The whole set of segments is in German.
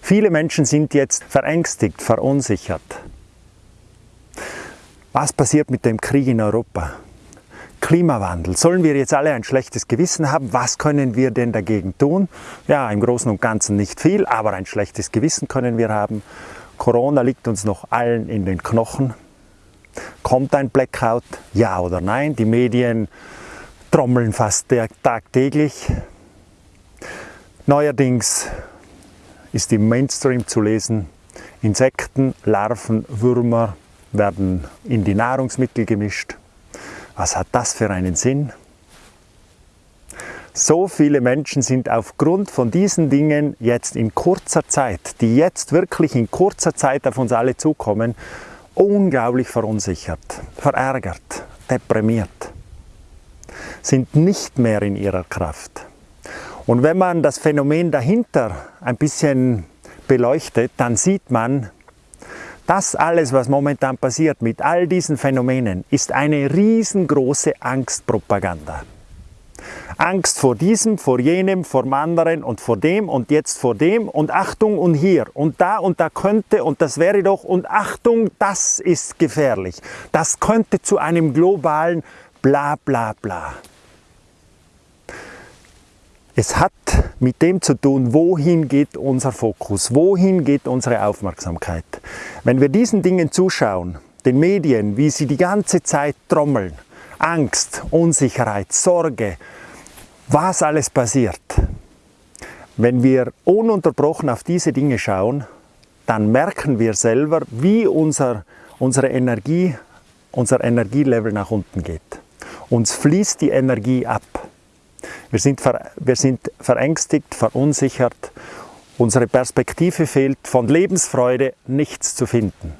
Viele Menschen sind jetzt verängstigt, verunsichert. Was passiert mit dem Krieg in Europa? Klimawandel. Sollen wir jetzt alle ein schlechtes Gewissen haben? Was können wir denn dagegen tun? Ja, im Großen und Ganzen nicht viel, aber ein schlechtes Gewissen können wir haben. Corona liegt uns noch allen in den Knochen. Kommt ein Blackout? Ja oder nein? Die Medien trommeln fast tagtäglich. Neuerdings ist im Mainstream zu lesen, Insekten, Larven, Würmer werden in die Nahrungsmittel gemischt. Was hat das für einen Sinn? So viele Menschen sind aufgrund von diesen Dingen jetzt in kurzer Zeit, die jetzt wirklich in kurzer Zeit auf uns alle zukommen, unglaublich verunsichert, verärgert, deprimiert, sind nicht mehr in ihrer Kraft. Und wenn man das Phänomen dahinter ein bisschen beleuchtet, dann sieht man, das alles, was momentan passiert mit all diesen Phänomenen, ist eine riesengroße Angstpropaganda. Angst vor diesem, vor jenem, vor dem anderen und vor dem und jetzt vor dem und Achtung und hier und da und da könnte und das wäre doch und Achtung, das ist gefährlich. Das könnte zu einem globalen bla bla bla. Es hat mit dem zu tun, wohin geht unser Fokus, wohin geht unsere Aufmerksamkeit. Wenn wir diesen Dingen zuschauen, den Medien, wie sie die ganze Zeit trommeln, Angst, Unsicherheit, Sorge, was alles passiert. Wenn wir ununterbrochen auf diese Dinge schauen, dann merken wir selber, wie unser, unsere Energie, unser Energielevel nach unten geht. Uns fließt die Energie ab. Wir sind, wir sind verängstigt, verunsichert, unsere Perspektive fehlt, von Lebensfreude nichts zu finden.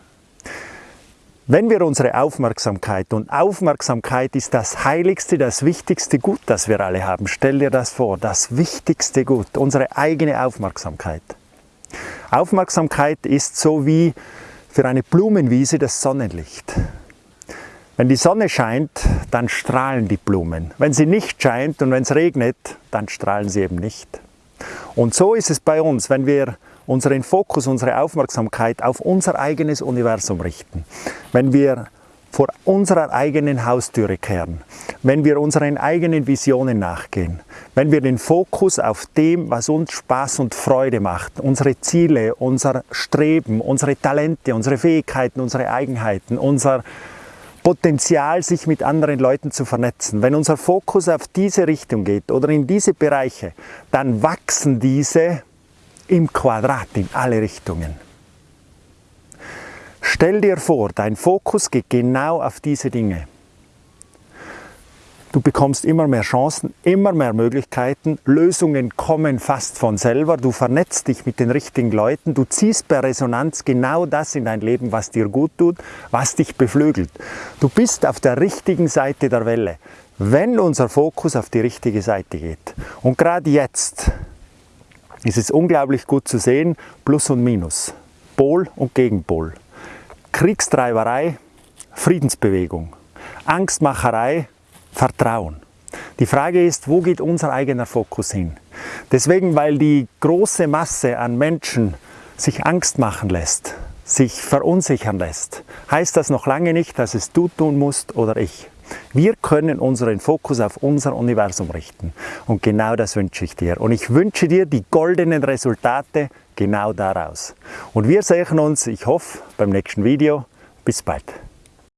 Wenn wir unsere Aufmerksamkeit, und Aufmerksamkeit ist das heiligste, das wichtigste Gut, das wir alle haben, stell dir das vor, das wichtigste Gut, unsere eigene Aufmerksamkeit. Aufmerksamkeit ist so wie für eine Blumenwiese das Sonnenlicht. Wenn die Sonne scheint, dann strahlen die Blumen. Wenn sie nicht scheint und wenn es regnet, dann strahlen sie eben nicht. Und so ist es bei uns, wenn wir unseren Fokus, unsere Aufmerksamkeit auf unser eigenes Universum richten. Wenn wir vor unserer eigenen Haustüre kehren, wenn wir unseren eigenen Visionen nachgehen, wenn wir den Fokus auf dem, was uns Spaß und Freude macht, unsere Ziele, unser Streben, unsere Talente, unsere Fähigkeiten, unsere Eigenheiten, unser Potenzial, sich mit anderen Leuten zu vernetzen. Wenn unser Fokus auf diese Richtung geht oder in diese Bereiche, dann wachsen diese im Quadrat in alle Richtungen. Stell dir vor, dein Fokus geht genau auf diese Dinge. Du bekommst immer mehr Chancen, immer mehr Möglichkeiten, Lösungen kommen fast von selber, du vernetzt dich mit den richtigen Leuten, du ziehst per Resonanz genau das in dein Leben, was dir gut tut, was dich beflügelt. Du bist auf der richtigen Seite der Welle, wenn unser Fokus auf die richtige Seite geht. Und gerade jetzt ist es unglaublich gut zu sehen, Plus und Minus, Pol und Gegenpol. Kriegstreiberei, Friedensbewegung, Angstmacherei, Vertrauen. Die Frage ist, wo geht unser eigener Fokus hin? Deswegen, weil die große Masse an Menschen sich Angst machen lässt, sich verunsichern lässt, heißt das noch lange nicht, dass es du tun musst oder ich. Wir können unseren Fokus auf unser Universum richten. Und genau das wünsche ich dir. Und ich wünsche dir die goldenen Resultate genau daraus. Und wir sehen uns, ich hoffe, beim nächsten Video. Bis bald.